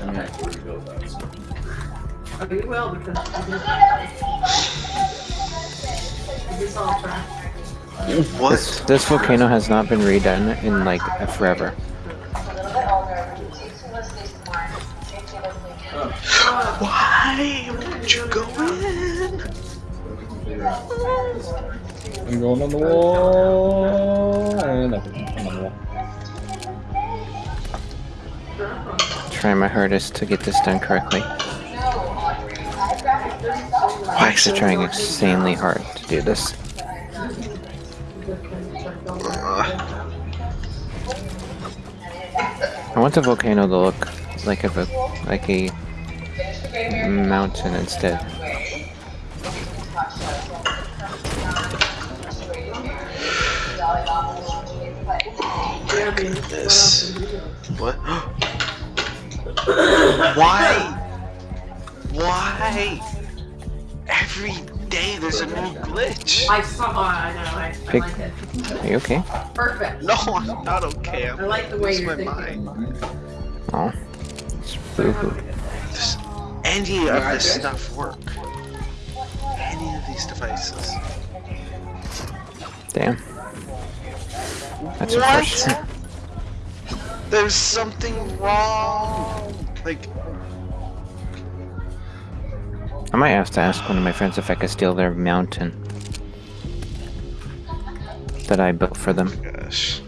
I'm actually rebuild that. So. Oh, you will because it's all trash. This, What? this volcano has not been redone in like forever. Why would you go in? I'm going on the wall. Trying my hardest to get this done correctly. I'm actually trying insanely hard to do this. Uh. I want the volcano to look like a like a mountain instead. Goodness. What? Why? Why? Every day there's a new glitch. I saw. Oh, I know. I, I Pick- like it. Are you okay? Perfect. No, I'm not okay. I'm I like the way losing you're my thinking. mind. Oh, it's boo-hoo. Does any of this stuff work? Any of these devices? Damn. That's What? unfortunate. There's something wrong. Like, I might have to ask one of my friends if I could steal their mountain that I built for them. gosh.